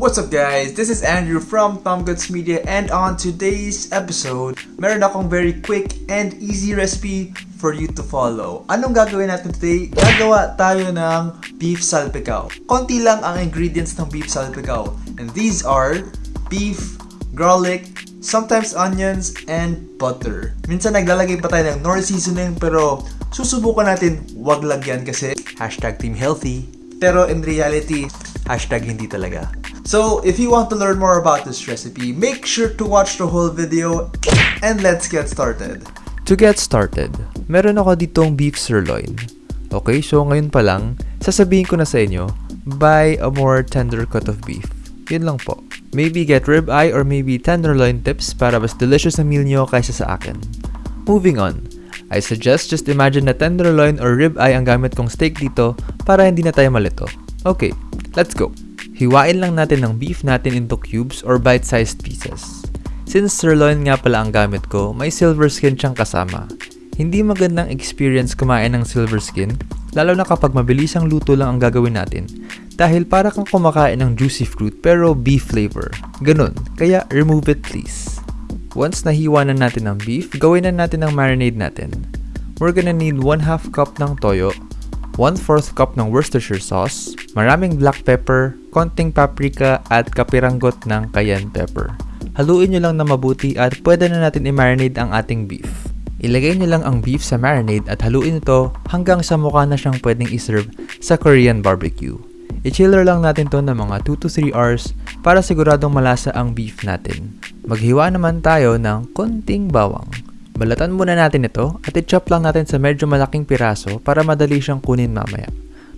What's up guys? This is Andrew from Tom Media and on today's episode, meron akong very quick and easy recipe for you to follow. Anong gagawin natin today? Gagawa tayo ng beef salpicao. Konti lang ang ingredients ng beef salpicao. And these are beef, garlic, sometimes onions, and butter. Minsan naglalagay pa tayo ng nor seasoning pero susubukan natin wag lagyan kasi hashtag team healthy. Pero in reality, hashtag hindi talaga. So, if you want to learn more about this recipe, make sure to watch the whole video and let's get started. To get started, meron ako ditong beef sirloin. Okay, so ngayon pa lang, sasabihin ko na sa inyo, buy a more tender cut of beef. Yun lang po. Maybe get ribeye or maybe tenderloin tips para mas delicious ang meal nyo kaysa sa akin. Moving on, I suggest just imagine na tenderloin or ribeye ang gamit kong steak dito para hindi na tayo malito. Okay, let's go. Hiwain lang natin ang beef natin into cubes or bite-sized pieces. Since sirloin nga pala ang gamit ko, may silver skin siyang kasama. Hindi magandang experience kumain ng silver skin, lalo na kapag mabilis ang luto lang ang gagawin natin. Dahil para kang kumakain ng juicy fruit pero beef flavor. Ganun, kaya remove it please. Once nahiwa na natin ang beef, gawin na natin ang marinade natin. We're gonna need 1 half cup ng toyo, 1/4 cup ng Worcestershire sauce, maraming black pepper, konting paprika at kapiranggot ng cayenne pepper. Haluin nyo lang na mabuti at pwede na natin i-marinate ang ating beef. Ilagay nyo lang ang beef sa marinade at haluin ito hanggang sa mukha na siyang pwedeng iserve sa Korean barbecue. I-chiller lang natin to ng mga 2 to 3 hours para siguradong malasa ang beef natin. Maghiwa naman tayo ng konting bawang. Balatan muna natin ito at i-chop lang natin sa medyo malaking piraso para madali siyang kunin mamaya.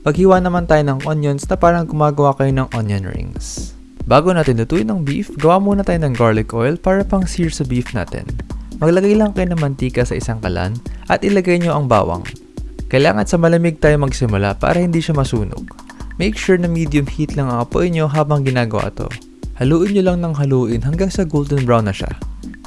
Maghiwa naman tayo ng onions na parang gumagawa kayo ng onion rings. Bago natin lutuin ng beef, gawa muna tayo ng garlic oil para pang sear sa beef natin. Maglagay lang kayo ng mantika sa isang kalan at ilagay nyo ang bawang. Kailangan sa malamig tayo magsimula para hindi siya masunog. Make sure na medium heat lang ang apoy nyo habang ginagawa to. Haluin nyo lang ng haluin hanggang sa golden brown na siya.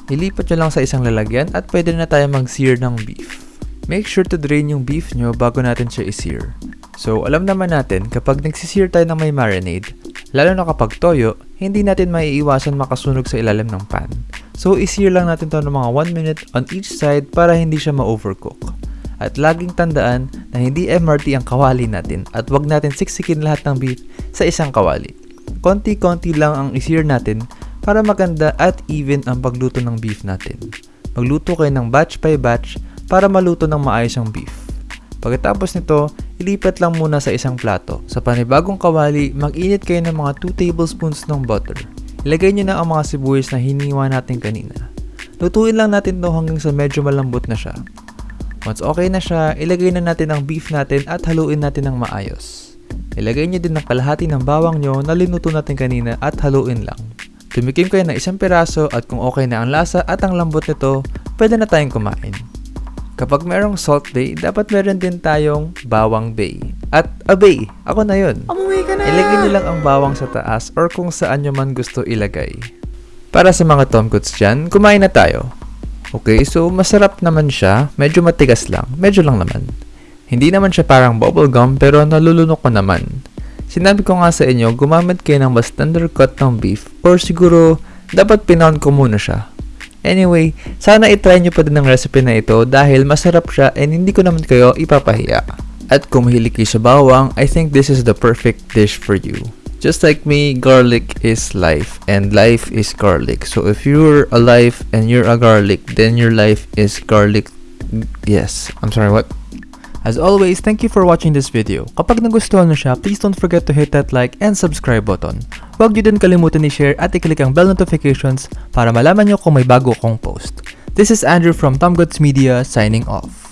Ilipat nyo lang sa isang lalagyan at pwede na tayo mag-sear ng beef. Make sure to drain yung beef nyo bago natin siya i-sear. So, alam naman natin kapag nagsisir tayo ng may marinade, lalo na kapag toyo, hindi natin maiiwasan makasunog sa ilalim ng pan. So, isir lang natin to ng mga 1 minute on each side para hindi siya ma-overcook. At laging tandaan na hindi MRT ang kawali natin at wag natin siksikin lahat ng beef sa isang kawali. Konti-konti lang ang isir natin para maganda at even ang pagluto ng beef natin. Magluto kayo ng batch by batch para maluto ng maayos ang beef. Pagkatapos nito, ilipat lang muna sa isang plato. Sa panibagong kawali, mag-init kayo ng mga 2 tablespoons ng butter. Ilagay nyo na ang mga sibuyas na hiniwa natin kanina. Lutuin lang natin to hanggang sa medyo malambot na siya. Once okay na siya, ilagay na natin ang beef natin at haluin natin ng maayos. Ilagay nyo din ang kalahati ng bawang nyo na linuto natin kanina at haluin lang. Tumikim kayo ng isang piraso at kung okay na ang lasa at ang lambot nito, pwede na tayong kumain. Kapag merong salt bay, dapat meron din tayong bawang bay. At a bay, ako na yun. Umuwi ka na! Ilagay nyo lang ang bawang sa taas or kung saan nyo man gusto ilagay. Para sa mga tomkoots dyan, kumain na tayo. Okay, so masarap naman siya. Medyo matigas lang. Medyo lang naman. Hindi naman siya parang bubblegum pero nalulunok ko naman. Sinabi ko nga sa inyo, gumamit kayo ng mas tender cut ng beef or siguro dapat pinound ko muna siya Anyway, sana itry nyo pa din ang recipe na ito dahil masarap siya and hindi ko naman kayo ipapahiya. At kung mahilig kayo sa bawang, I think this is the perfect dish for you. Just like me, garlic is life and life is garlic. So if you're alive and you're a garlic, then your life is garlic. Yes, I'm sorry, what? As always, thank you for watching this video. Kapag nagustuhan nyo siya, please don't forget to hit that like and subscribe button. Huwag nyo din kalimutan i-share at i-click ang bell notifications para malaman nyo kung may bago akong post. This is Andrew from Tom Goods Media signing off.